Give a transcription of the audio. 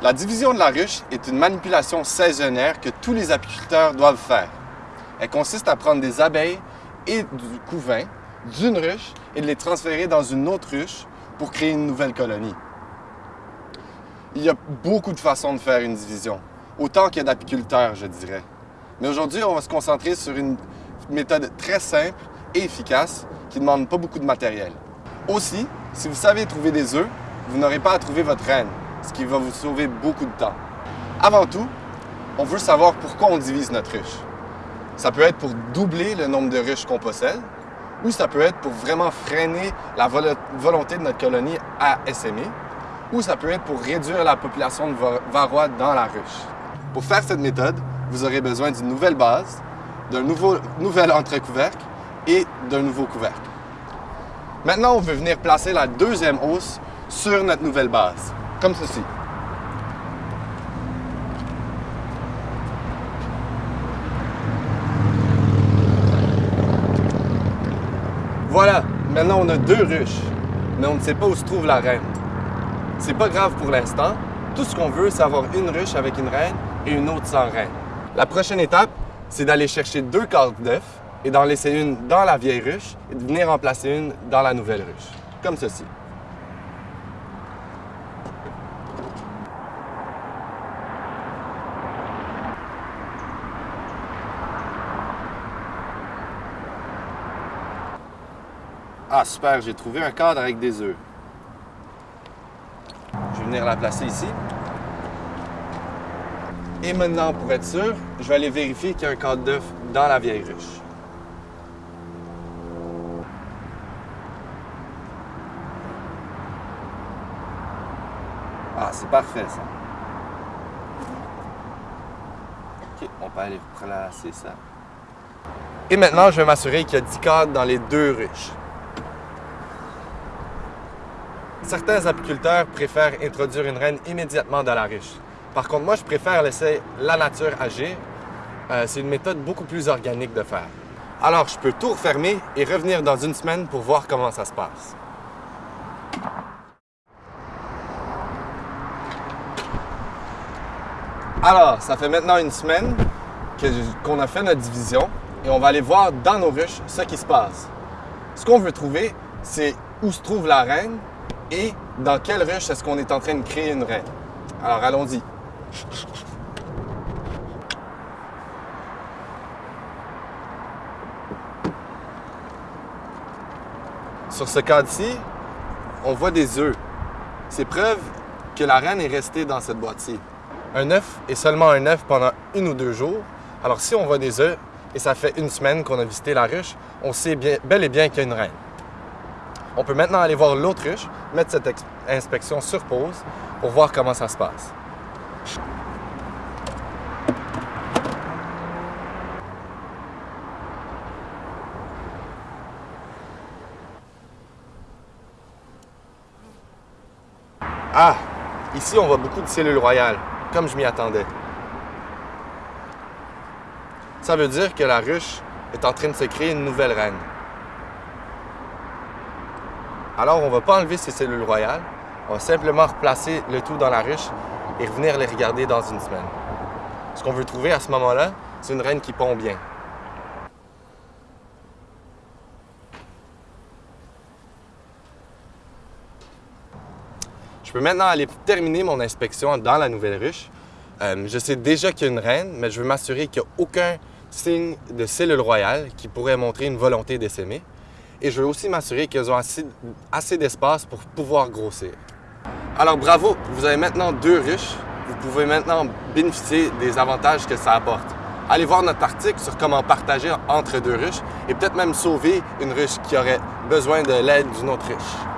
La division de la ruche est une manipulation saisonnière que tous les apiculteurs doivent faire. Elle consiste à prendre des abeilles et du couvain d'une ruche et de les transférer dans une autre ruche pour créer une nouvelle colonie. Il y a beaucoup de façons de faire une division, autant qu'il y a d'apiculteurs, je dirais. Mais aujourd'hui, on va se concentrer sur une méthode très simple et efficace qui ne demande pas beaucoup de matériel. Aussi, si vous savez trouver des œufs, vous n'aurez pas à trouver votre reine, ce qui va vous sauver beaucoup de temps. Avant tout, on veut savoir pourquoi on divise notre ruche. Ça peut être pour doubler le nombre de ruches qu'on possède, ou ça peut être pour vraiment freiner la volonté de notre colonie à essaimer, ou ça peut être pour réduire la population de varroa dans la ruche. Pour faire cette méthode, vous aurez besoin d'une nouvelle base, d'un nouvel entrecouvercle et d'un nouveau couvercle. Maintenant, on veut venir placer la deuxième hausse sur notre nouvelle base, comme ceci. Voilà, maintenant on a deux ruches, mais on ne sait pas où se trouve la reine. C'est pas grave pour l'instant, tout ce qu'on veut, c'est avoir une ruche avec une reine et une autre sans reine. La prochaine étape, c'est d'aller chercher deux cartes d'œufs et d'en laisser une dans la vieille ruche et de venir en placer une dans la nouvelle ruche, comme ceci. Ah super, j'ai trouvé un cadre avec des œufs. Je vais venir la placer ici. Et maintenant, pour être sûr, je vais aller vérifier qu'il y a un cadre d'œuf dans la vieille ruche. Ah, c'est parfait ça. OK, on peut aller placer ça. Et maintenant, je vais m'assurer qu'il y a 10 cadres dans les deux ruches. Certains apiculteurs préfèrent introduire une reine immédiatement dans la ruche. Par contre, moi, je préfère laisser la nature agir. Euh, c'est une méthode beaucoup plus organique de faire. Alors, je peux tout refermer et revenir dans une semaine pour voir comment ça se passe. Alors, ça fait maintenant une semaine qu'on a fait notre division et on va aller voir dans nos ruches ce qui se passe. Ce qu'on veut trouver, c'est où se trouve la reine et dans quelle ruche est-ce qu'on est en train de créer une reine. Alors, allons-y. Sur ce cadre-ci, on voit des œufs. C'est preuve que la reine est restée dans cette boîte-ci. Un œuf est seulement un œuf pendant une ou deux jours. Alors si on voit des œufs et ça fait une semaine qu'on a visité la ruche, on sait bel et bien qu'il y a une reine. On peut maintenant aller voir l'autre ruche, mettre cette inspection sur pause pour voir comment ça se passe. Ah! Ici, on voit beaucoup de cellules royales, comme je m'y attendais. Ça veut dire que la ruche est en train de se créer une nouvelle reine. Alors, on ne va pas enlever ces cellules royales, on va simplement replacer le tout dans la ruche et revenir les regarder dans une semaine. Ce qu'on veut trouver à ce moment-là, c'est une reine qui pond bien. Je peux maintenant aller terminer mon inspection dans la nouvelle ruche. Euh, je sais déjà qu'il y a une reine, mais je veux m'assurer qu'il n'y a aucun signe de cellule royale qui pourrait montrer une volonté d'essaimer. Et je veux aussi m'assurer qu'elles ont assez, d'espace pour pouvoir grossir. Alors bravo, vous avez maintenant deux ruches. Vous pouvez maintenant bénéficier des avantages que ça apporte. Allez voir notre article sur comment partager entre deux ruches et peut-être même sauver une ruche qui aurait besoin de l'aide d'une autre ruche.